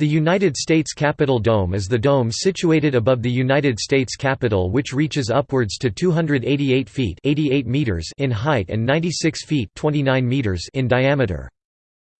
The United States Capitol Dome is the dome situated above the United States Capitol which reaches upwards to 288 feet 88 meters in height and 96 feet 29 meters in diameter.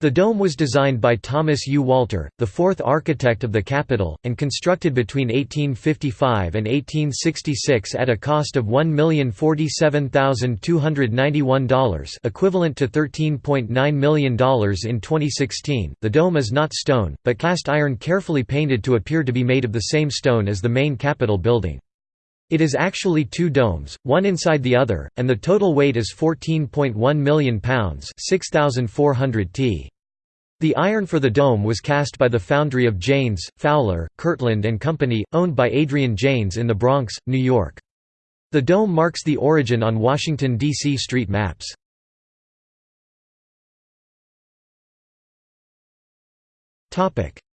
The dome was designed by Thomas U. Walter, the fourth architect of the Capitol, and constructed between 1855 and 1866 at a cost of $1,047,291 equivalent to $13.9 million in 2016. The dome is not stone, but cast iron carefully painted to appear to be made of the same stone as the main Capitol building. It is actually two domes, one inside the other, and the total weight is 14.1 million pounds 6,400 t. The iron for the dome was cast by the foundry of Janes, Fowler, Kirtland and Company, owned by Adrian Janes in the Bronx, New York. The dome marks the origin on Washington, D.C. street maps.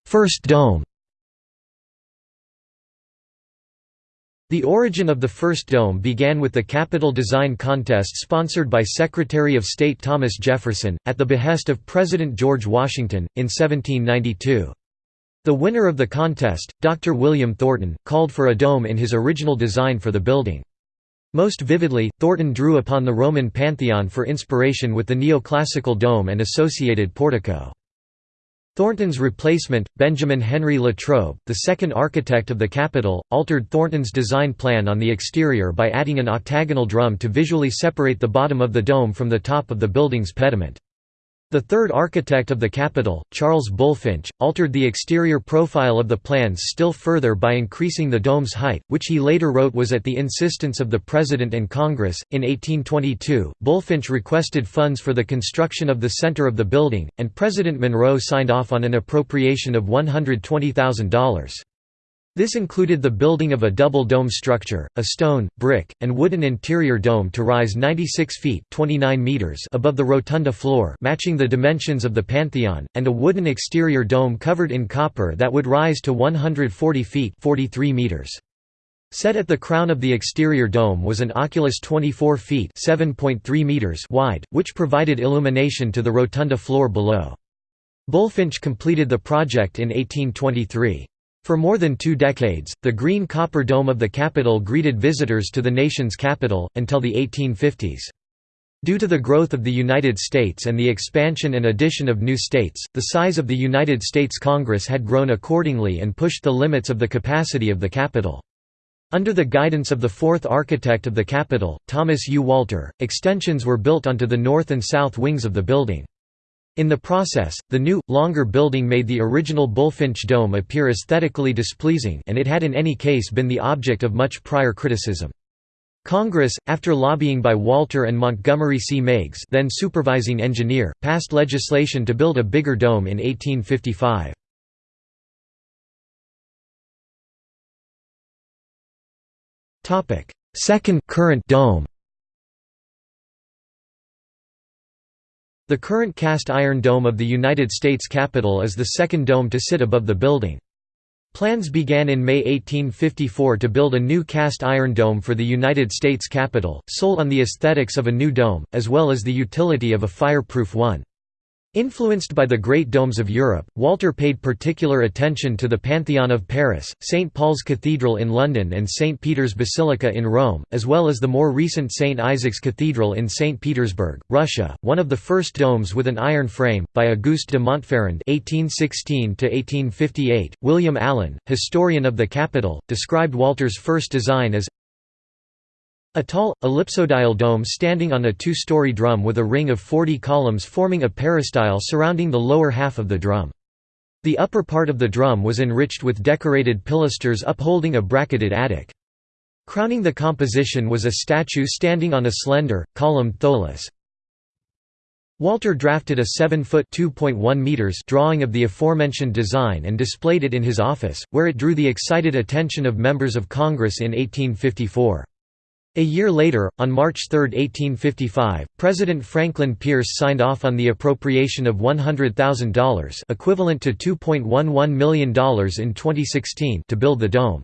First dome The origin of the first dome began with the Capitol Design Contest sponsored by Secretary of State Thomas Jefferson, at the behest of President George Washington, in 1792. The winner of the contest, Dr. William Thornton, called for a dome in his original design for the building. Most vividly, Thornton drew upon the Roman Pantheon for inspiration with the neoclassical dome and associated portico. Thornton's replacement, Benjamin Henry Latrobe, the second architect of the Capitol, altered Thornton's design plan on the exterior by adding an octagonal drum to visually separate the bottom of the dome from the top of the building's pediment. The third architect of the Capitol, Charles Bulfinch, altered the exterior profile of the plans still further by increasing the dome's height, which he later wrote was at the insistence of the President and Congress. In 1822, Bulfinch requested funds for the construction of the center of the building, and President Monroe signed off on an appropriation of $120,000. This included the building of a double dome structure, a stone, brick, and wooden interior dome to rise 96 feet 29 meters above the rotunda floor matching the dimensions of the Pantheon, and a wooden exterior dome covered in copper that would rise to 140 feet 43 meters. Set at the crown of the exterior dome was an oculus 24 feet meters wide, which provided illumination to the rotunda floor below. Bulfinch completed the project in 1823. For more than two decades, the green copper dome of the Capitol greeted visitors to the nation's capital, until the 1850s. Due to the growth of the United States and the expansion and addition of new states, the size of the United States Congress had grown accordingly and pushed the limits of the capacity of the Capitol. Under the guidance of the fourth architect of the Capitol, Thomas U. Walter, extensions were built onto the north and south wings of the building. In the process, the new, longer building made the original Bulfinch Dome appear aesthetically displeasing and it had in any case been the object of much prior criticism. Congress, after lobbying by Walter and Montgomery C. Meigs then supervising engineer, passed legislation to build a bigger dome in 1855. Second current dome The current cast iron dome of the United States Capitol is the second dome to sit above the building. Plans began in May 1854 to build a new cast iron dome for the United States Capitol, sold on the aesthetics of a new dome, as well as the utility of a fireproof one. Influenced by the Great Domes of Europe, Walter paid particular attention to the Pantheon of Paris, St. Paul's Cathedral in London and St. Peter's Basilica in Rome, as well as the more recent St. Isaac's Cathedral in St. Petersburg, Russia, one of the first domes with an iron frame, by Auguste de Montferrand (1816–1858). William Allen, historian of the capital, described Walter's first design as a tall, ellipsoidal dome standing on a two-story drum with a ring of 40 columns forming a peristyle surrounding the lower half of the drum. The upper part of the drum was enriched with decorated pilasters upholding a bracketed attic. Crowning the composition was a statue standing on a slender, columned tholos. Walter drafted a 7-foot drawing of the aforementioned design and displayed it in his office, where it drew the excited attention of members of Congress in 1854. A year later, on March 3, 1855, President Franklin Pierce signed off on the appropriation of $100,000 equivalent to $2.11 million in 2016 to build the dome.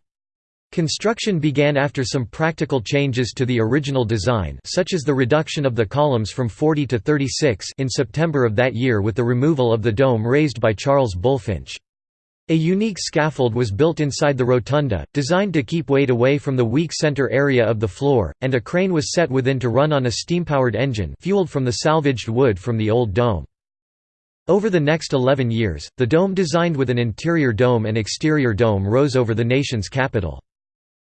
Construction began after some practical changes to the original design such as the reduction of the columns from 40 to 36 in September of that year with the removal of the dome raised by Charles Bulfinch. A unique scaffold was built inside the rotunda, designed to keep weight away from the weak center area of the floor, and a crane was set within to run on a steam-powered engine fueled from the salvaged wood from the old dome. Over the next 11 years, the dome designed with an interior dome and exterior dome rose over the nation's capital.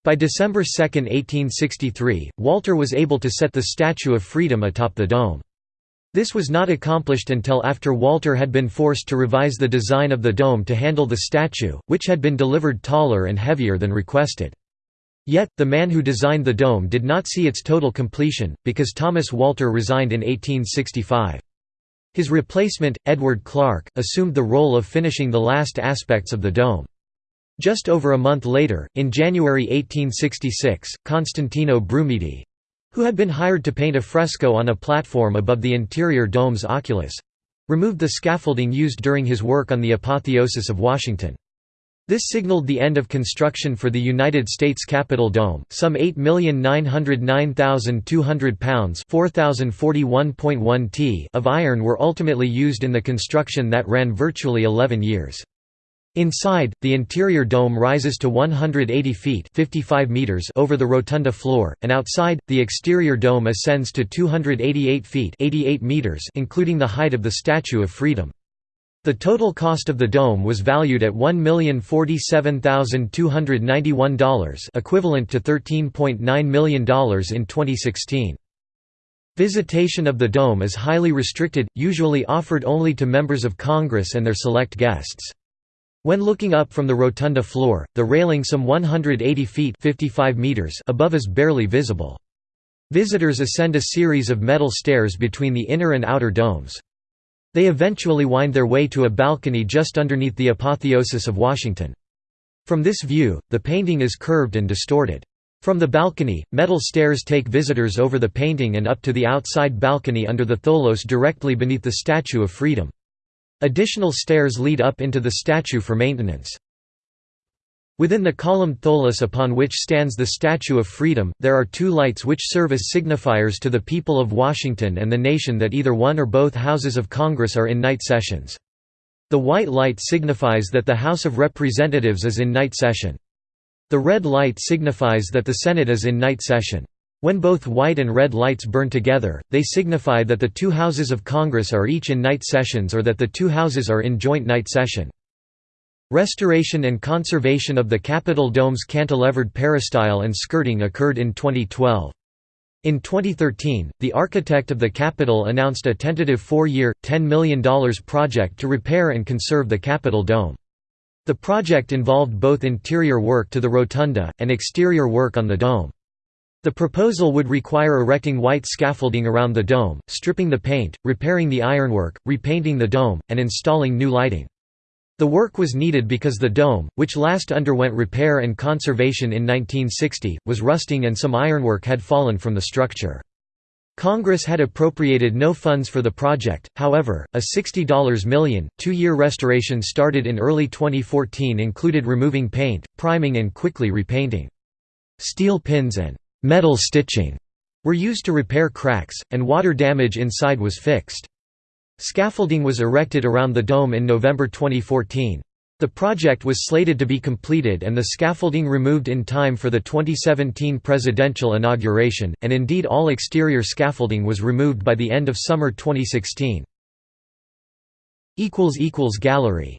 By December 2, 1863, Walter was able to set the Statue of Freedom atop the dome. This was not accomplished until after Walter had been forced to revise the design of the dome to handle the statue, which had been delivered taller and heavier than requested. Yet, the man who designed the dome did not see its total completion, because Thomas Walter resigned in 1865. His replacement, Edward Clark, assumed the role of finishing the last aspects of the dome. Just over a month later, in January 1866, Constantino Brumidi, who had been hired to paint a fresco on a platform above the interior dome's oculus removed the scaffolding used during his work on the apotheosis of Washington. This signaled the end of construction for the United States Capitol Dome. Some 8,909,200 pounds (4041.1 t) of iron were ultimately used in the construction that ran virtually 11 years. Inside, the interior dome rises to 180 feet 55 meters over the rotunda floor, and outside, the exterior dome ascends to 288 feet 88 meters including the height of the Statue of Freedom. The total cost of the dome was valued at $1,047,291 equivalent to $13.9 million in 2016. Visitation of the dome is highly restricted, usually offered only to members of Congress and their select guests. When looking up from the rotunda floor, the railing some 180 feet 55 meters above is barely visible. Visitors ascend a series of metal stairs between the inner and outer domes. They eventually wind their way to a balcony just underneath the apotheosis of Washington. From this view, the painting is curved and distorted. From the balcony, metal stairs take visitors over the painting and up to the outside balcony under the tholos directly beneath the Statue of Freedom. Additional stairs lead up into the statue for maintenance. Within the columned tholos upon which stands the Statue of Freedom, there are two lights which serve as signifiers to the people of Washington and the nation that either one or both houses of Congress are in night sessions. The white light signifies that the House of Representatives is in night session. The red light signifies that the Senate is in night session. When both white and red lights burn together, they signify that the two houses of Congress are each in night sessions or that the two houses are in joint night session. Restoration and conservation of the Capitol Dome's cantilevered peristyle and skirting occurred in 2012. In 2013, the architect of the Capitol announced a tentative four-year, $10 million project to repair and conserve the Capitol Dome. The project involved both interior work to the rotunda, and exterior work on the dome. The proposal would require erecting white scaffolding around the dome, stripping the paint, repairing the ironwork, repainting the dome, and installing new lighting. The work was needed because the dome, which last underwent repair and conservation in 1960, was rusting and some ironwork had fallen from the structure. Congress had appropriated no funds for the project, however, a $60 million, two-year restoration started in early 2014 included removing paint, priming and quickly repainting. Steel pins and metal stitching were used to repair cracks, and water damage inside was fixed. Scaffolding was erected around the dome in November 2014. The project was slated to be completed and the scaffolding removed in time for the 2017 presidential inauguration, and indeed all exterior scaffolding was removed by the end of summer 2016. Gallery